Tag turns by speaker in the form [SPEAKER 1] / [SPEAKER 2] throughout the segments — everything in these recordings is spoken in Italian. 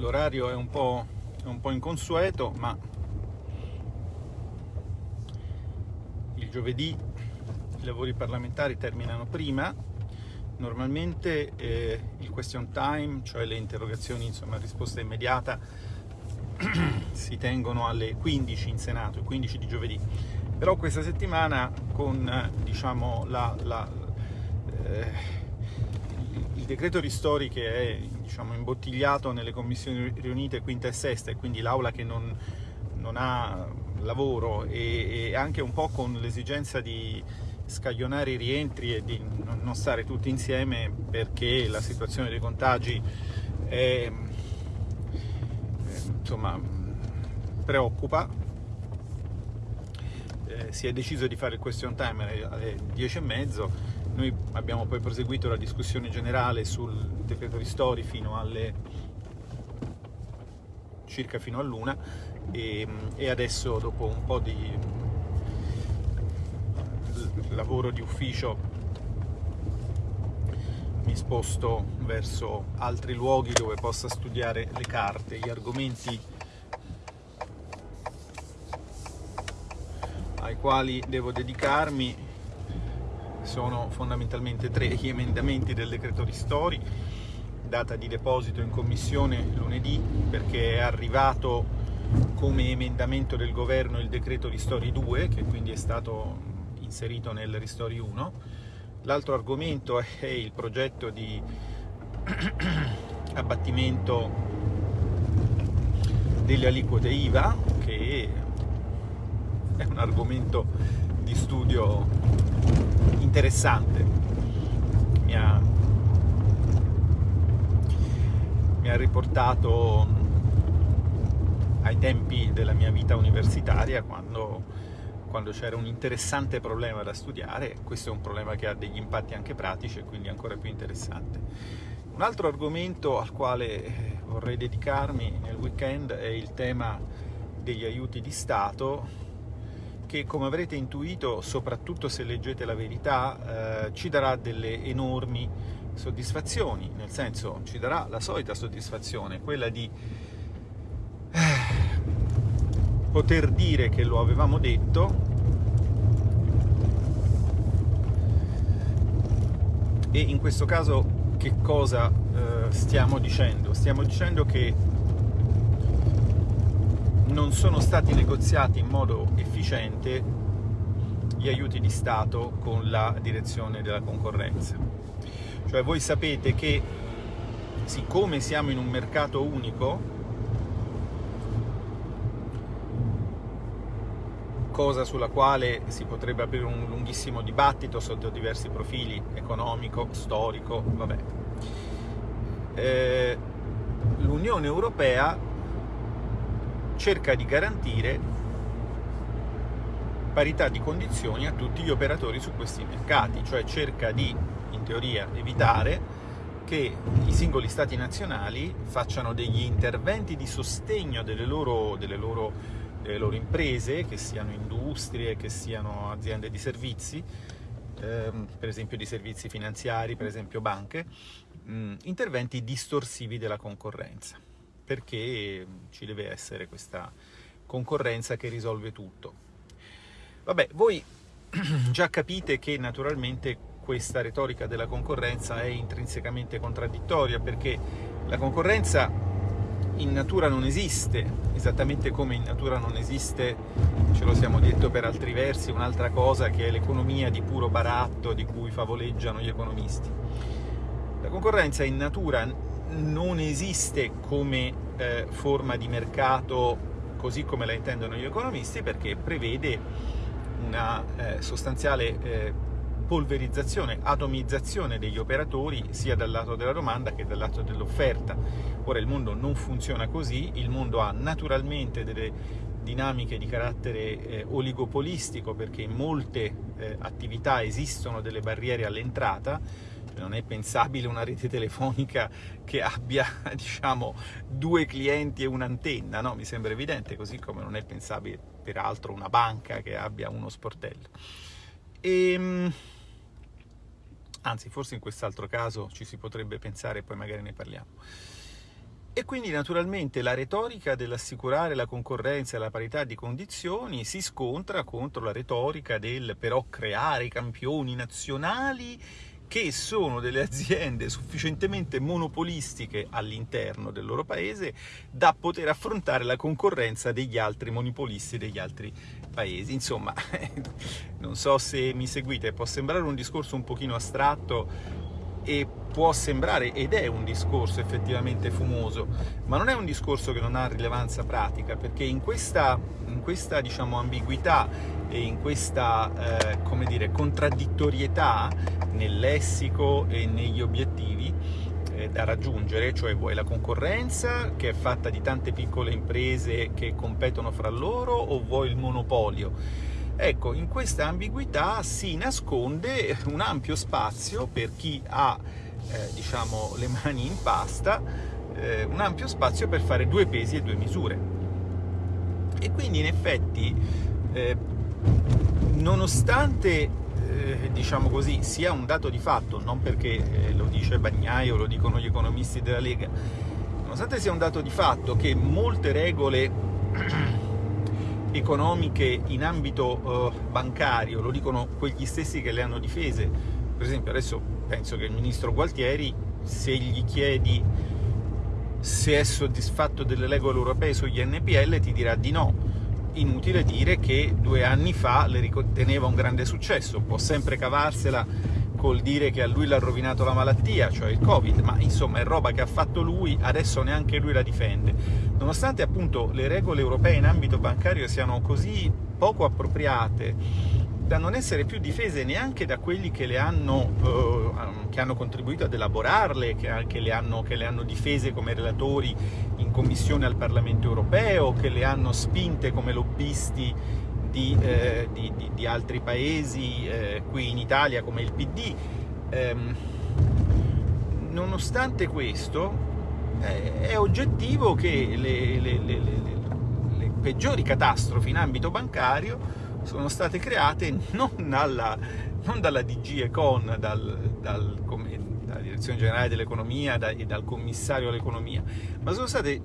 [SPEAKER 1] l'orario è, è un po' inconsueto, ma il giovedì i lavori parlamentari terminano prima. Normalmente eh, il question time, cioè le interrogazioni insomma, risposta immediata, si tengono alle 15 in Senato, il 15 di giovedì. Però questa settimana con diciamo, la, la, eh, il decreto ristori che è diciamo, imbottigliato nelle commissioni riunite quinta e sesta e quindi l'aula che non, non, ha lavoro e, e anche un po' con l'esigenza di scaglionare i rientri e di non stare tutti insieme perché la situazione dei contagi è, insomma, preoccupa. Eh, si è deciso di fare il question time alle 10.30, noi abbiamo poi proseguito la discussione generale sul decreto ristori fino alle circa fino all'una e, e adesso dopo un po' di lavoro di ufficio mi sposto verso altri luoghi dove possa studiare le carte, gli argomenti ai quali devo dedicarmi sono fondamentalmente tre gli emendamenti del decreto ristori data di deposito in commissione lunedì perché è arrivato come emendamento del governo il decreto ristori 2 che quindi è stato inserito nel Ristori 1. L'altro argomento è il progetto di abbattimento delle aliquote IVA, che è un argomento di studio interessante. Mi ha, mi ha riportato ai tempi della mia vita universitaria quando quando c'era un interessante problema da studiare, questo è un problema che ha degli impatti anche pratici e quindi ancora più interessante. Un altro argomento al quale eh, vorrei dedicarmi nel weekend è il tema degli aiuti di Stato che come avrete intuito, soprattutto se leggete la verità, eh, ci darà delle enormi soddisfazioni, nel senso ci darà la solita soddisfazione, quella di poter dire che lo avevamo detto e in questo caso che cosa eh, stiamo dicendo? Stiamo dicendo che non sono stati negoziati in modo efficiente gli aiuti di Stato con la direzione della concorrenza. Cioè voi sapete che siccome siamo in un mercato unico, cosa sulla quale si potrebbe aprire un lunghissimo dibattito sotto diversi profili, economico, storico, vabbè. Eh, L'Unione Europea cerca di garantire parità di condizioni a tutti gli operatori su questi mercati, cioè cerca di, in teoria, evitare che i singoli stati nazionali facciano degli interventi di sostegno delle loro, delle loro le loro imprese, che siano industrie, che siano aziende di servizi, ehm, per esempio di servizi finanziari, per esempio banche, mh, mm, interventi distorsivi della concorrenza, perché ci deve essere questa concorrenza che risolve tutto. Vabbè, voi già capite che naturalmente questa retorica della concorrenza è intrinsecamente contraddittoria, perché la concorrenza in natura non esiste, esattamente come in natura non esiste, ce lo siamo detto per altri versi, un'altra cosa che è l'economia di puro baratto di cui favoleggiano gli economisti. La concorrenza in natura non esiste come eh, forma di mercato così come la intendono gli economisti perché prevede una eh, sostanziale eh, polverizzazione, atomizzazione degli operatori sia dal lato della domanda che dal lato dell'offerta. Ora il mondo non funziona così, il mondo ha naturalmente delle dinamiche di carattere eh, oligopolistico perché in molte eh, attività esistono delle barriere all'entrata, non è pensabile una rete telefonica che abbia diciamo, due clienti e un'antenna, no? mi sembra evidente, così come non è pensabile peraltro una banca che abbia uno sportello. E, ehm, anzi forse in quest'altro caso ci si potrebbe pensare poi magari ne parliamo. E quindi naturalmente la retorica dell'assicurare la concorrenza e la parità di condizioni si scontra contro la retorica del però creare campioni nazionali che sono delle aziende sufficientemente monopolistiche all'interno del loro paese da poter affrontare la concorrenza degli altri monopolisti degli altri paesi. Insomma, non so se mi seguite, può sembrare un discorso un pochino astratto e può sembrare, ed è un discorso effettivamente fumoso, ma non è un discorso che non ha rilevanza pratica, perché in questa, in questa diciamo, ambiguità e in questa eh, come dire, contraddittorietà nel lessico e negli obiettivi eh, da raggiungere, cioè vuoi la concorrenza che è fatta di tante piccole imprese che competono fra loro o vuoi il monopolio? Ecco, in questa ambiguità si nasconde un ampio spazio per chi ha eh, diciamo, le mani in pasta, eh, un ampio spazio per fare due pesi e due misure. E quindi in effetti, eh, nonostante eh, diciamo così, sia un dato di fatto, non perché eh, lo dice Bagnai o lo dicono gli economisti della Lega, nonostante sia un dato di fatto che molte regole economiche in ambito uh, bancario, lo dicono quegli stessi che le hanno difese. Per esempio adesso penso che il ministro Gualtieri, se gli chiedi se è soddisfatto delle regole europee sugli NPL, ti dirà di no. Inutile dire che due anni fa le riteneva un grande successo, può sempre cavarsela col dire che a lui l'ha rovinato la malattia, cioè il Covid, ma insomma è roba che ha fatto lui, adesso neanche lui la difende. Nonostante appunto le regole europee in ambito bancario siano così poco appropriate da non essere più difese neanche da quelli che le hanno, eh, che hanno contribuito ad elaborarle, che, che, le hanno, che le hanno difese come relatori in commissione al Parlamento europeo, che le hanno spinte come lobbisti di, eh, di, di, di altri paesi, eh, qui in Italia come il PD. Ehm, nonostante questo, eh, è oggettivo che le, le, le, le, peggiori catastrofi in ambito bancario sono state create non, alla, non dalla DG Econ, dal, dal, dalla Direzione Generale dell'Economia e dal Commissario all'Economia, ma sono state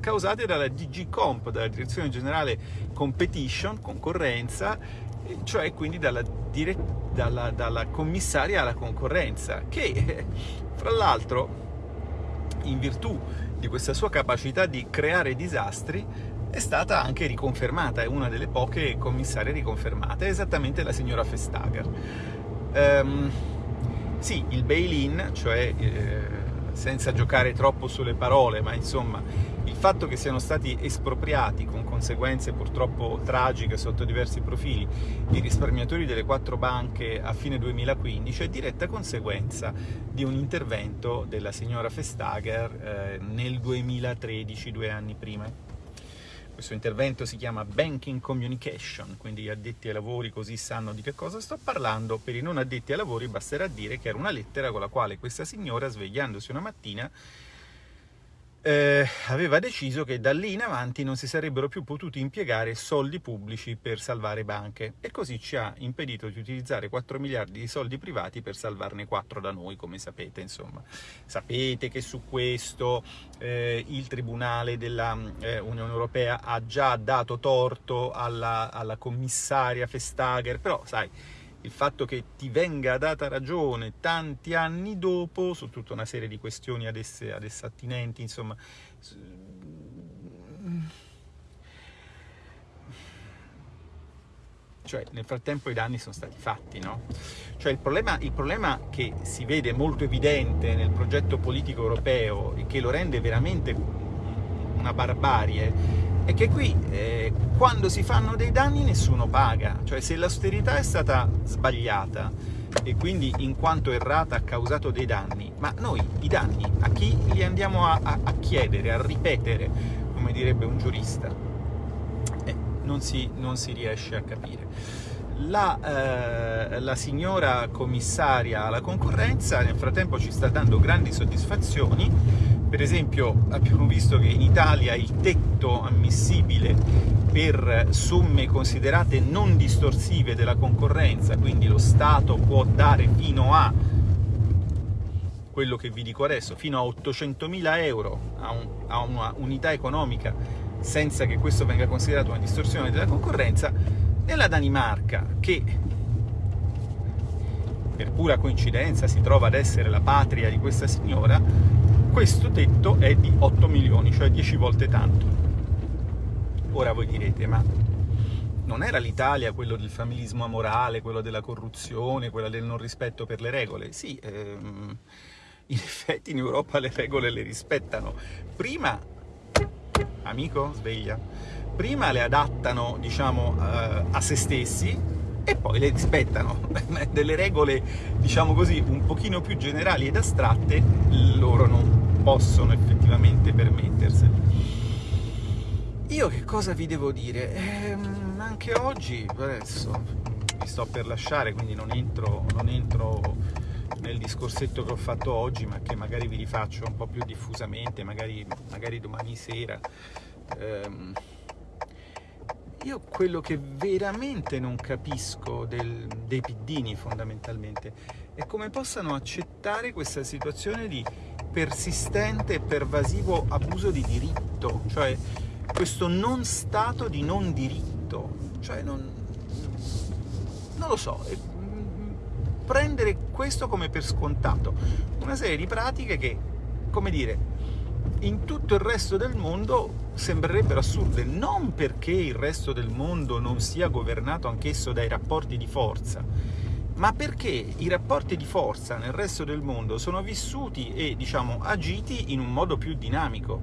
[SPEAKER 1] causate dalla DG Comp, dalla Direzione Generale Competition, concorrenza, cioè quindi dalla, dalla, dalla commissaria alla concorrenza, che fra l'altro in virtù di questa sua capacità di creare disastri è stata anche riconfermata, è una delle poche commissarie riconfermate, esattamente la signora Vestager. Um, sì, il bail-in, cioè eh, senza giocare troppo sulle parole, ma insomma il fatto che siano stati espropriati con conseguenze purtroppo tragiche sotto diversi profili i risparmiatori delle quattro banche a fine 2015 è diretta conseguenza di un intervento della signora Vestager eh, nel 2013, due anni prima. Questo intervento si chiama Banking Communication, quindi gli addetti ai lavori così sanno di che cosa sto parlando. Per i non addetti ai lavori basterà dire che era una lettera con la quale questa signora, svegliandosi una mattina, eh, aveva deciso che da lì in avanti non si sarebbero più potuti impiegare soldi pubblici per salvare banche e così ci ha impedito di utilizzare 4 miliardi di soldi privati per salvarne 4 da noi, come sapete, insomma. Sapete che su questo eh, il Tribunale dell'Unione eh, Europea ha già dato torto alla, alla commissaria Vestager, però sai, il fatto che ti venga data ragione tanti anni dopo su tutta una serie di questioni ad esse, ad esse attinenti, insomma... Cioè, nel frattempo i danni sono stati fatti, no? Cioè, il problema, il problema che si vede molto evidente nel progetto politico europeo e che lo rende veramente una barbarie è che qui eh, quando si fanno dei danni nessuno paga, cioè se l'austerità è stata sbagliata e quindi in quanto errata ha causato dei danni, ma noi i danni a chi li andiamo a, a, a chiedere, a ripetere, come direbbe un giurista? Eh, non, si, non si riesce a capire. La, eh, la, signora commissaria alla concorrenza nel frattempo ci sta dando grandi soddisfazioni per esempio abbiamo visto che in Italia il tetto ammissibile per somme considerate non distorsive della concorrenza, quindi lo Stato può dare fino a quello che vi dico adesso, fino a 800.000 euro a, un, a una unità economica senza che questo venga considerato una distorsione della concorrenza, nella Danimarca, che per pura coincidenza si trova ad essere la patria di questa signora, questo tetto è di 8 milioni, cioè 10 volte tanto. Ora voi direte, ma non era l'Italia quello del familismo amorale, quello della corruzione, quello del non rispetto per le regole? Sì, ehm, in effetti in Europa le regole le rispettano. Prima, amico, sveglia, prima le adattano, diciamo, eh, a se stessi e poi le rispettano. Delle regole, diciamo così, un pochino più generali ed astratte, loro non possono effettivamente permetterseli. Io che cosa vi devo dire? Ehm, anche oggi, adesso vi sto per lasciare, quindi non entro, non entro nel discorsetto che ho fatto oggi, ma che magari vi rifaccio un po' più diffusamente, magari, magari domani sera. Ehm, io quello che veramente non capisco del, dei piddini fondamentalmente è come possano accettare questa situazione di persistente e pervasivo abuso di diritto, cioè questo non stato di non diritto, cioè non, non lo so, prendere questo come per scontato, una serie di pratiche che, come dire, in tutto il resto del mondo sembrerebbero assurde, non perché il resto del mondo non sia governato anch'esso dai rapporti di forza, ma perché i rapporti di forza nel resto del mondo sono vissuti e, diciamo, agiti in un modo più dinamico.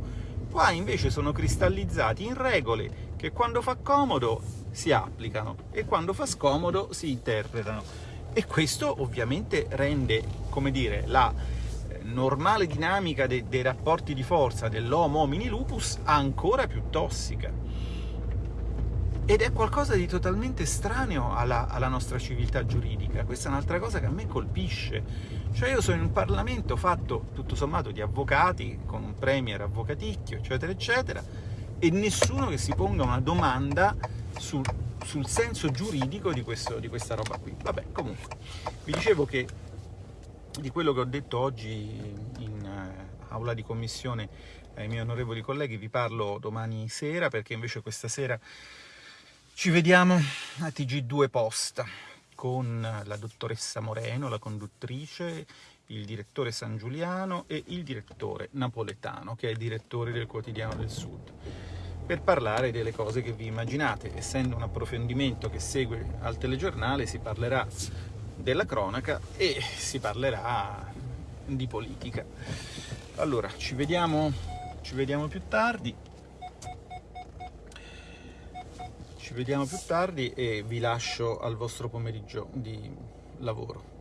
[SPEAKER 1] Qua invece sono cristallizzati in regole che quando fa comodo si applicano e quando fa scomodo si interpretano. E questo ovviamente rende, come dire, la normale dinamica de dei rapporti di forza dell'homo homini lupus ancora più tossica. Ed è qualcosa di totalmente estraneo alla, alla nostra civiltà giuridica. Questa è un'altra cosa che a me colpisce. Cioè io sono in un Parlamento fatto, tutto sommato, di avvocati, con un premier avvocaticchio, eccetera, eccetera, e nessuno che si ponga una domanda sul, sul senso giuridico di, questo, di questa roba qui. Vabbè, comunque, vi dicevo che di quello che ho detto oggi in uh, aula di commissione ai miei onorevoli colleghi vi parlo domani sera, perché invece questa sera ci vediamo a TG2 Post con la dottoressa Moreno, la conduttrice, il direttore San Giuliano e il direttore Napoletano, che è direttore del Quotidiano del Sud, per parlare delle cose che vi immaginate. Essendo un approfondimento che segue al telegiornale, si parlerà della cronaca e si parlerà di politica. Allora, ci vediamo, ci vediamo più tardi. Ci vediamo più tardi e vi lascio al vostro pomeriggio di lavoro.